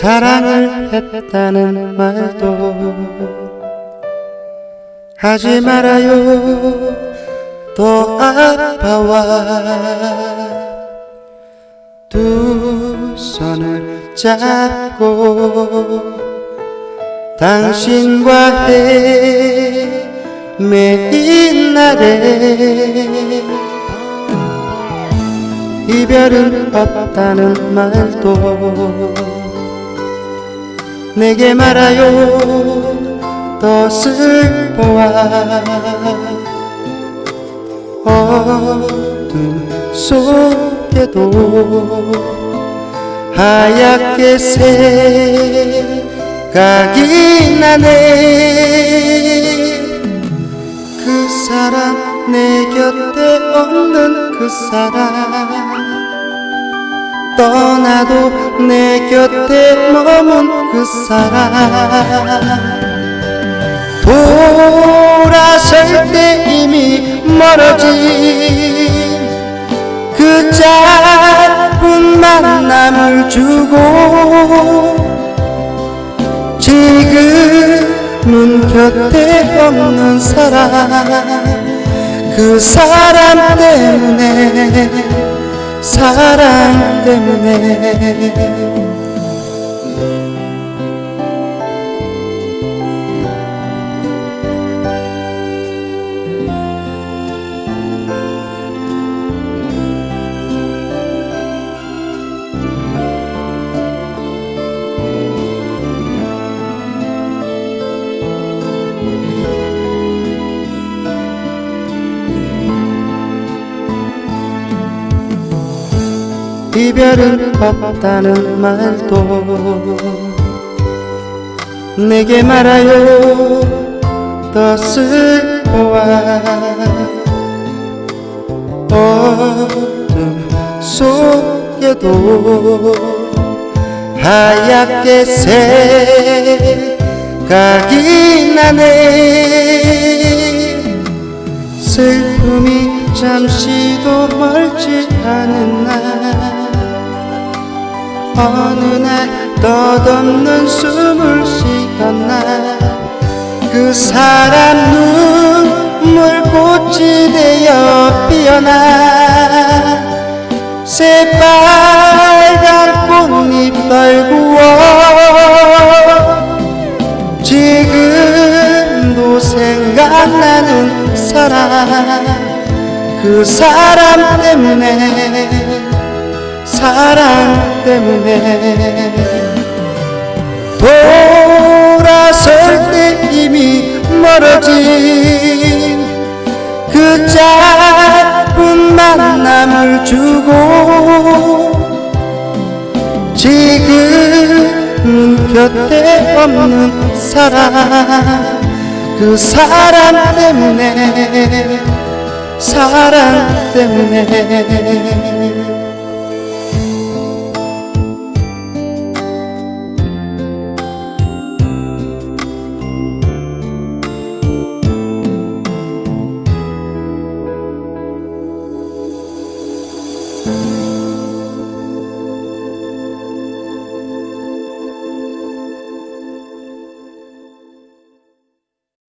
사랑을 했다는 말도 하지 말아요. 또 아파와 두 손을 잡고 당신과 헤매인 날에 이별은 없다는 말도 내게 말아요 더 슬퍼와 어둠 속에도 하얗게 생각이 나네. 그 사람 내 곁에 없는 그 사람 떠나도 내 곁에 머문 그 사람. 돌아설 때 이미 멀어진 그 짧은 만남을 주고 지금은 곁에 없는 사람. 그 사람 때문에 사랑 때문에 이별은 없다는 말도 내게 말아요 더 슬퍼와 어둠 속에도 하얗게 생각이 나네. 슬픔이 잠시도 멀지 않은 날 어느 날 덧없는 숨을 쉬던 날 그 사람 눈물꽃이 되어 피어나. 새빨간 꽃잎 떨구어. 지금도 생각나는 사람. 그 사람 때문에 사랑 때문에 돌아설 때 이미 멀어진 그 짧은 만남을 주고 지금은 곁에 없는 사람 그 사람 때문에 사랑 때문에